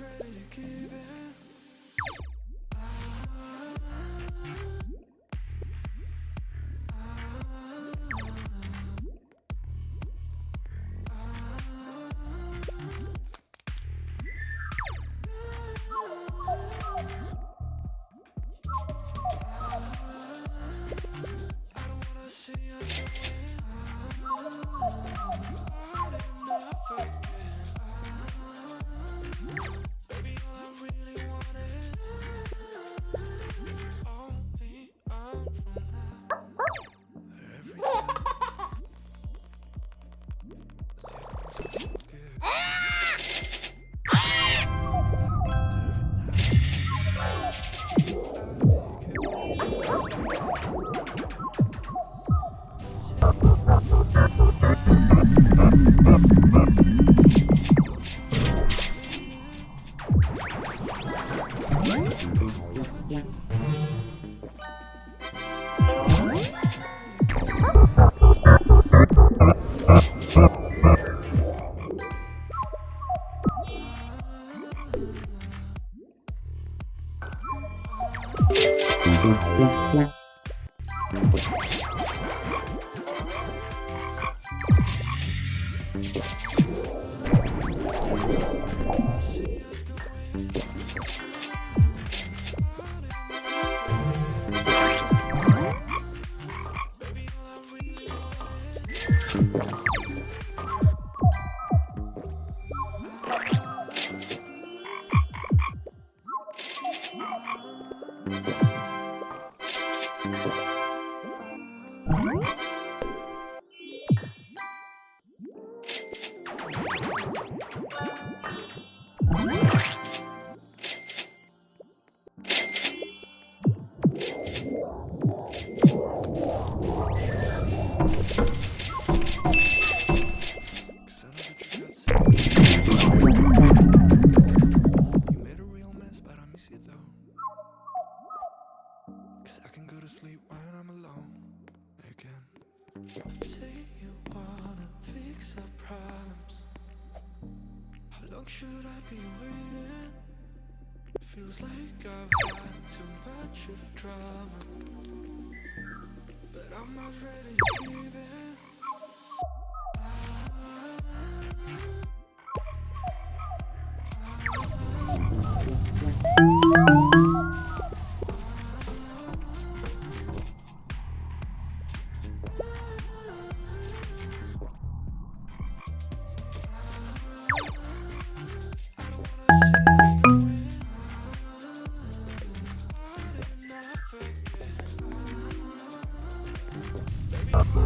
ready to give it. Thank you. long should I be waiting? Feels like I've got too much of drama, but I'm not ready to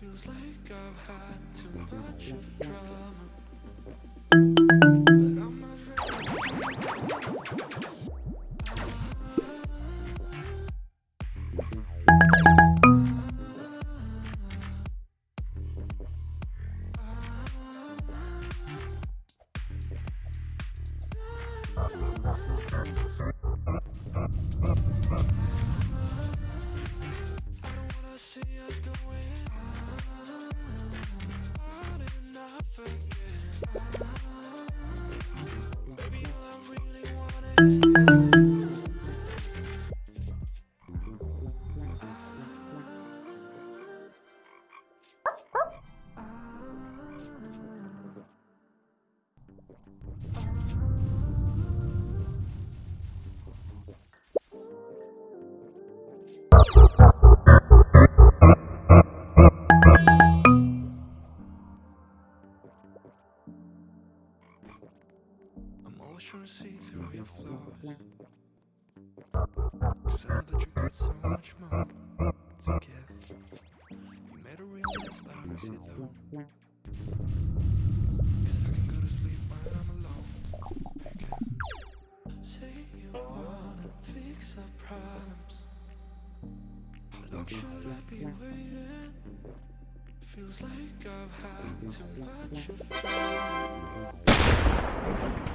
Feels like I've had too much of drama. To see through your flaws. Cause I know that you got so much more to give. You made a real mess, but I miss you though. Cause I can go to sleep when I'm alone again. Say you wanna fix our problems. How long should I be waiting? Feels like I've had too much of time.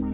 wanna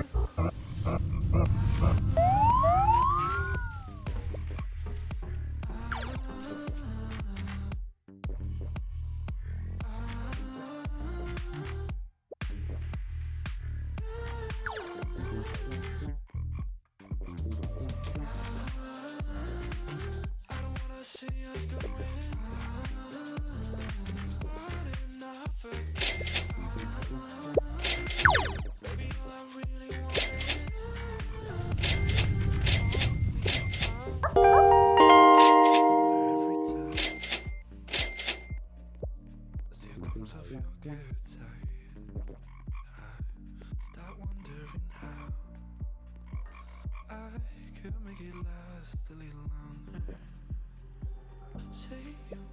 longer. Say